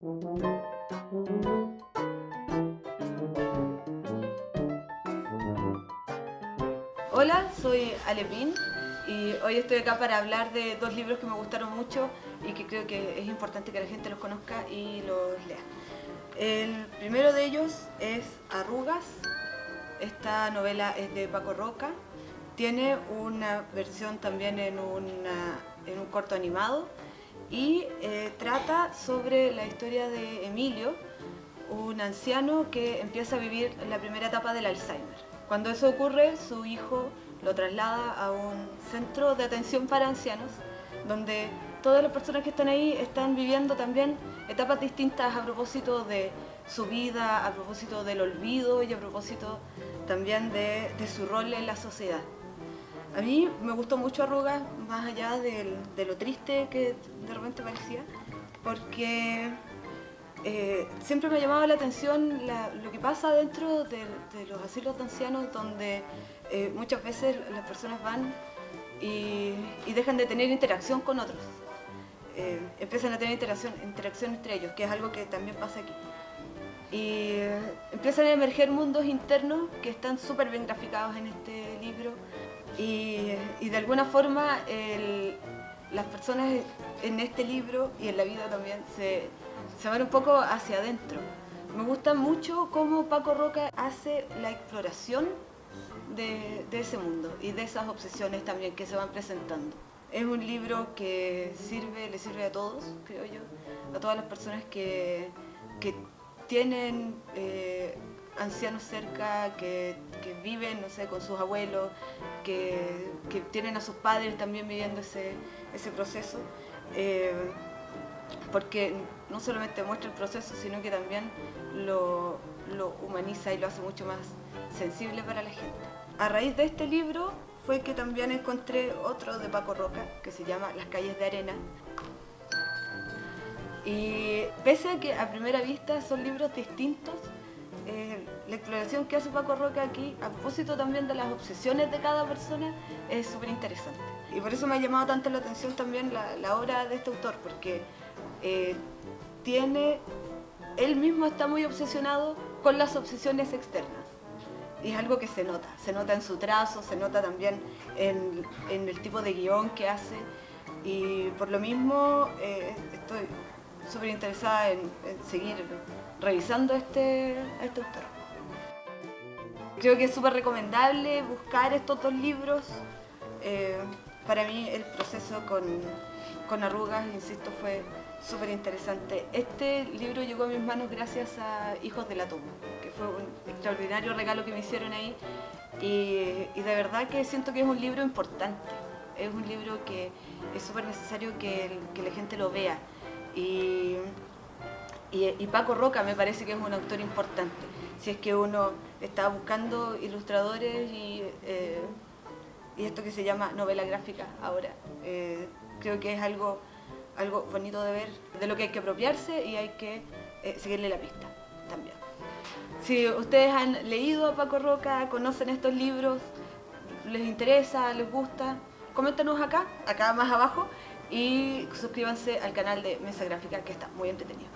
Hola, soy Alepín y hoy estoy acá para hablar de dos libros que me gustaron mucho y que creo que es importante que la gente los conozca y los lea. El primero de ellos es Arrugas. Esta novela es de Paco Roca. Tiene una versión también en, en un corto animado y eh, trata sobre la historia de Emilio, un anciano que empieza a vivir la primera etapa del Alzheimer. Cuando eso ocurre, su hijo lo traslada a un centro de atención para ancianos, donde todas las personas que están ahí están viviendo también etapas distintas a propósito de su vida, a propósito del olvido y a propósito también de, de su rol en la sociedad. A mí me gustó mucho Arrugas, más allá de lo triste que de repente parecía, porque eh, siempre me ha llamado la atención lo que pasa dentro de, los asilos de ancianos, donde eh, muchas veces las personas van y, dejan de tener interacción con otros. Eh, empiezan a tener interacción, interacción entre ellos, que es algo que también pasa aquí. Y empiezan a emerger mundos internos que están súper bien graficados en este libro, y, de alguna forma las personas en este libro y en la vida también se, van un poco hacia adentro. Me gusta mucho cómo Paco Roca hace la exploración de, ese mundo y de esas obsesiones también que se van presentando. Es un libro que sirve, le sirve a todos, creo yo, a todas las personas que, tienen eh, ancianos cerca, que, viven, no sé, con sus abuelos, que, tienen a sus padres también viviendo ese, proceso. Eh, porque no solamente muestra el proceso, sino que también lo, humaniza y lo hace mucho más sensible para la gente. A raíz de este libro fue que también encontré otro de Paco Roca, que se llama Las calles de arena. Y pese a que a primera vista son libros distintos, eh, la exploración que hace Paco Roca aquí, a propósito también de las obsesiones de cada persona, es súper interesante. Y por eso me ha llamado tanto la atención también la, obra de este autor, porque eh, tiene, él mismo está muy obsesionado con las obsesiones externas. Y es algo que se nota, se nota en su trazo, se nota también en, el tipo de guion que hace. Y por lo mismo eh, estoy súper interesada en, seguir revisando este, este autor. Creo que es súper recomendable buscar estos dos libros. Eh, para mí el proceso con, con arrugas, insisto, fue súper interesante. Este libro llegó a mis manos gracias a Hijos de la Tumba, que fue un extraordinario regalo que me hicieron ahí y, de verdad que siento que es un libro importante. Es un libro que es súper necesario que la gente lo vea. Y, y, Paco Roca me parece que es un autor importante. Si es que uno está buscando ilustradores y, eh, y esto que se llama novela gráfica ahora, eh, creo que es algo, algo bonito de ver, de lo que hay que apropiarse y hay que eh, seguirle la pista también. Si ustedes han leído a Paco Roca, conocen estos libros, les interesa, les gusta, coméntanos acá, acá más abajo, y suscríbanse al canal de Mesa Gráfica que está muy entretenido.